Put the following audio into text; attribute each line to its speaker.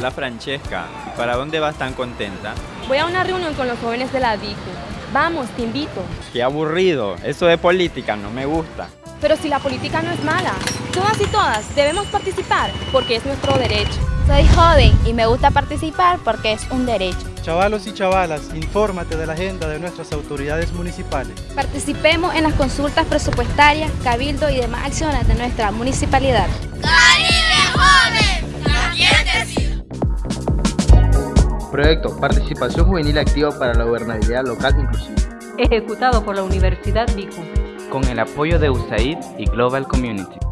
Speaker 1: Hola Francesca, ¿y para dónde vas tan contenta?
Speaker 2: Voy a una reunión con los jóvenes de la DICU. Vamos, te invito.
Speaker 1: Qué aburrido, eso de política no me gusta.
Speaker 2: Pero si la política no es mala, todas y todas debemos participar porque es nuestro derecho.
Speaker 3: Soy joven y me gusta participar porque es un derecho.
Speaker 4: Chavalos y chavalas, infórmate de la agenda de nuestras autoridades municipales.
Speaker 3: Participemos en las consultas presupuestarias, cabildo y demás acciones de nuestra municipalidad.
Speaker 5: ¡Caribe Joven!
Speaker 6: Proyecto Participación Juvenil Activa para la Gobernabilidad Local Inclusiva.
Speaker 7: Ejecutado por la Universidad BICU.
Speaker 8: Con el apoyo de USAID y Global Community.